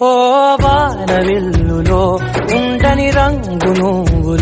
ఓ వానవిల్లులో ఉండని రంగును